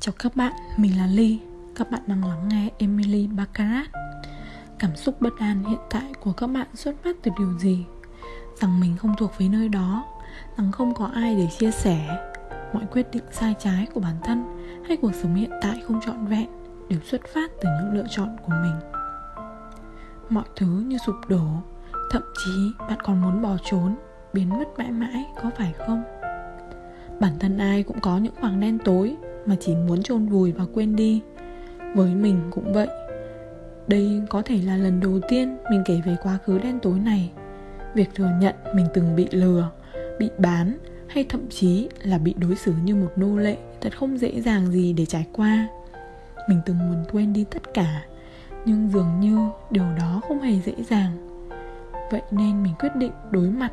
Chào các bạn, mình là Ly Các bạn đang lắng nghe Emily Baccarat Cảm xúc bất an hiện tại của các bạn xuất phát từ điều gì? Rằng mình không thuộc với nơi đó Rằng không có ai để chia sẻ Mọi quyết định sai trái của bản thân Hay cuộc sống hiện tại không trọn vẹn Đều xuất phát từ những lựa chọn của mình Mọi thứ như sụp đổ Thậm chí bạn còn muốn bỏ trốn Biến mất mãi mãi có phải không? Bản thân ai cũng có những khoảng đen tối mà chỉ muốn chôn vùi và quên đi. Với mình cũng vậy. Đây có thể là lần đầu tiên mình kể về quá khứ đen tối này. Việc thừa nhận mình từng bị lừa, bị bán, hay thậm chí là bị đối xử như một nô lệ thật không dễ dàng gì để trải qua. Mình từng muốn quên đi tất cả, nhưng dường như điều đó không hề dễ dàng. Vậy nên mình quyết định đối mặt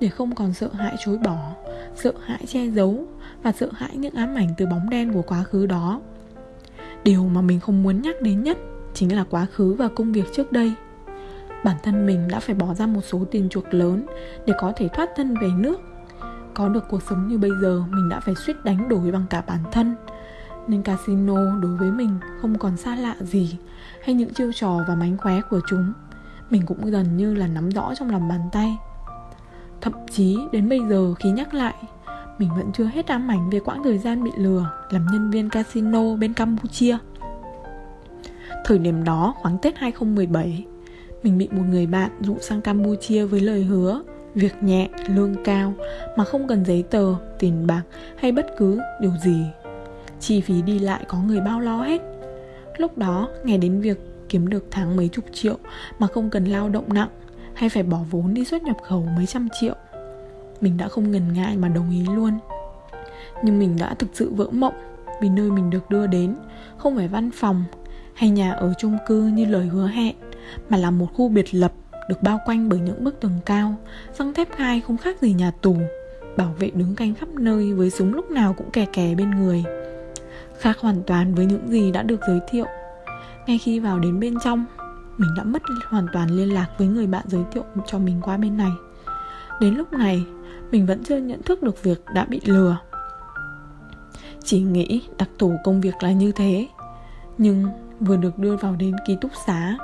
để không còn sợ hãi chối bỏ, sợ hãi che giấu và sợ hãi những ám ảnh từ bóng đen của quá khứ đó. Điều mà mình không muốn nhắc đến nhất chính là quá khứ và công việc trước đây. Bản thân mình đã phải bỏ ra một số tiền chuộc lớn để có thể thoát thân về nước. Có được cuộc sống như bây giờ, mình đã phải suýt đánh đổi bằng cả bản thân. Nên casino đối với mình không còn xa lạ gì hay những chiêu trò và mánh khóe của chúng. Mình cũng gần như là nắm rõ trong lòng bàn tay thậm chí đến bây giờ khi nhắc lại mình vẫn chưa hết ám ảnh về quãng thời gian bị lừa làm nhân viên casino bên Campuchia. Thời điểm đó khoảng Tết 2017, mình bị một người bạn dụ sang Campuchia với lời hứa việc nhẹ, lương cao mà không cần giấy tờ, tiền bạc hay bất cứ điều gì. Chi phí đi lại có người bao lo hết. Lúc đó, nghe đến việc kiếm được tháng mấy chục triệu mà không cần lao động nặng hay phải bỏ vốn đi xuất nhập khẩu mấy trăm triệu. Mình đã không ngần ngại mà đồng ý luôn. Nhưng mình đã thực sự vỡ mộng vì nơi mình được đưa đến không phải văn phòng hay nhà ở chung cư như lời hứa hẹn, mà là một khu biệt lập được bao quanh bởi những bức tường cao, răng thép gai không khác gì nhà tù, bảo vệ đứng canh khắp nơi với súng lúc nào cũng kè kè bên người. Khác hoàn toàn với những gì đã được giới thiệu. Ngay khi vào đến bên trong mình đã mất hoàn toàn liên lạc với người bạn giới thiệu cho mình qua bên này. Đến lúc này, mình vẫn chưa nhận thức được việc đã bị lừa. Chỉ nghĩ đặc thù công việc là như thế, nhưng vừa được đưa vào đến ký túc xá,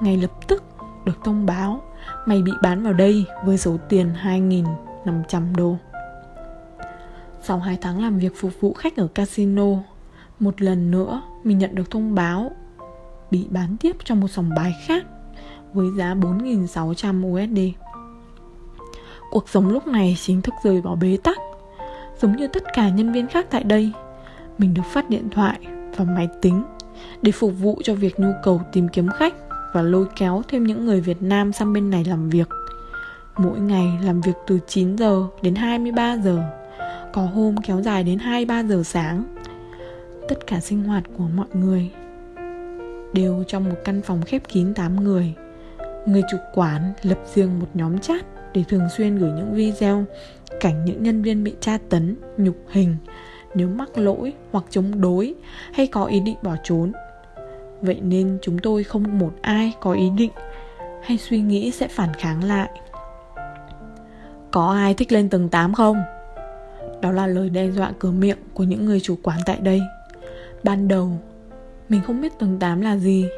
ngay lập tức được thông báo, mày bị bán vào đây với số tiền 2.500 đô. Sau 2 tháng làm việc phục vụ khách ở casino, một lần nữa mình nhận được thông báo bị bán tiếp cho một sòng bài khác với giá 4.600 USD Cuộc sống lúc này chính thức rơi vào bế tắc. Giống như tất cả nhân viên khác tại đây, Mình được phát điện thoại và máy tính Để phục vụ cho việc nhu cầu tìm kiếm khách Và lôi kéo thêm những người Việt Nam sang bên này làm việc. Mỗi ngày làm việc từ 9 giờ đến 23 giờ, Có hôm kéo dài đến 2-3 giờ sáng. Tất cả sinh hoạt của mọi người Đều trong một căn phòng khép kín 8 người Người chủ quán lập riêng một nhóm chat để thường xuyên gửi những video cảnh những nhân viên bị tra tấn, nhục hình nếu mắc lỗi hoặc chống đối hay có ý định bỏ trốn. Vậy nên chúng tôi không một ai có ý định hay suy nghĩ sẽ phản kháng lại. Có ai thích lên tầng 8 không? Đó là lời đe dọa cửa miệng của những người chủ quán tại đây. Ban đầu, mình không biết tầng 8 là gì.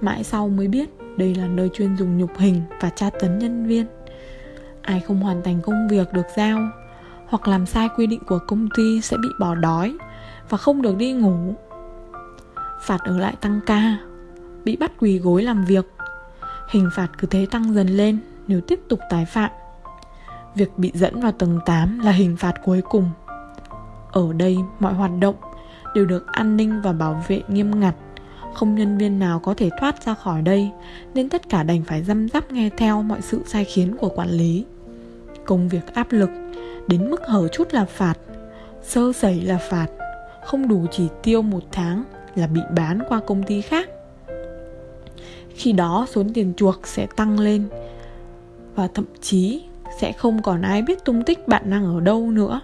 Mãi sau mới biết, đây là nơi chuyên dùng nhục hình và tra tấn nhân viên. Ai không hoàn thành công việc được giao, hoặc làm sai quy định của công ty sẽ bị bỏ đói và không được đi ngủ. Phạt ở lại tăng ca, bị bắt quỳ gối làm việc. Hình phạt cứ thế tăng dần lên nếu tiếp tục tái phạm. Việc bị dẫn vào tầng 8 là hình phạt cuối cùng. Ở đây mọi hoạt động đều được an ninh và bảo vệ nghiêm ngặt. Không nhân viên nào có thể thoát ra khỏi đây, nên tất cả đành phải răm rắp nghe theo mọi sự sai khiến của quản lý. Công việc áp lực, đến mức hở chút là phạt, sơ sẩy là phạt, không đủ chỉ tiêu một tháng là bị bán qua công ty khác. Khi đó số tiền chuộc sẽ tăng lên, và thậm chí sẽ không còn ai biết tung tích bạn đang ở đâu nữa.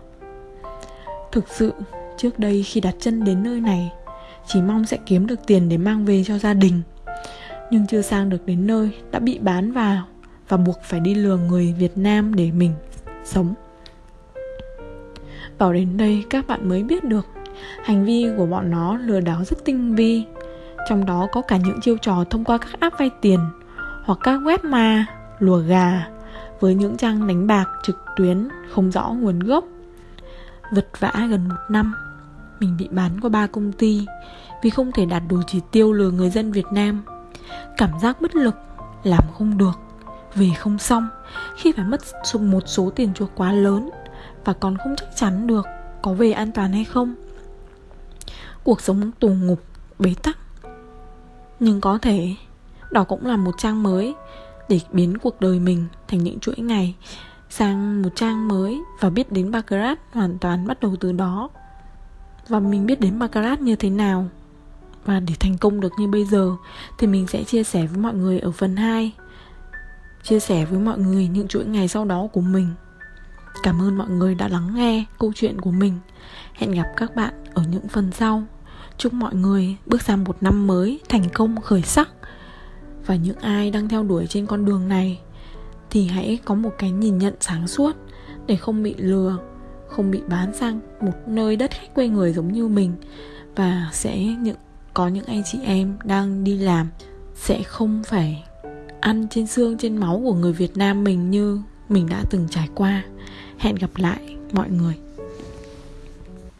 Thực sự trước đây khi đặt chân đến nơi này chỉ mong sẽ kiếm được tiền để mang về cho gia đình. Nhưng chưa sang được đến nơi đã bị bán vào và buộc phải đi lừa người Việt Nam để mình sống. Vào đến đây các bạn mới biết được Hành vi của bọn nó lừa đảo rất tinh vi. Trong đó có cả những chiêu trò thông qua các app vay tiền Hoặc các web ma, lùa gà Với những trang đánh bạc trực tuyến không rõ nguồn gốc Vật vã gần một năm. Mình bị bán qua ba công ty Vì không thể đạt đủ chỉ tiêu lừa người dân Việt Nam. Cảm giác bất lực, Làm không được, Về không xong, Khi phải mất một số tiền chuộc quá lớn Và còn không chắc chắn được Có về an toàn hay không. Cuộc sống tù ngục, Bế tắc. Nhưng có thể, Đó cũng là một trang mới Để biến cuộc đời mình thành những chuỗi ngày sang một trang mới và biết đến Baccarat hoàn toàn bắt đầu từ đó. Và mình biết đến Margaret như thế nào. Và để thành công được như bây giờ, thì mình sẽ chia sẻ với mọi người ở phần 2. Chia sẻ với mọi người những chuỗi ngày sau đó của mình. Cảm ơn mọi người đã lắng nghe câu chuyện của mình. Hẹn gặp các bạn ở những phần sau. Chúc mọi người bước sang một năm mới thành công, khởi sắc. Và những ai đang theo đuổi trên con đường này, thì hãy có một cái nhìn nhận sáng suốt để không bị lừa không bị bán sang một nơi đất khách quê người giống như mình và sẽ những, có những anh chị em đang đi làm sẽ không phải ăn trên xương, trên máu của người Việt Nam mình như mình đã từng trải qua. Hẹn gặp lại, mọi người.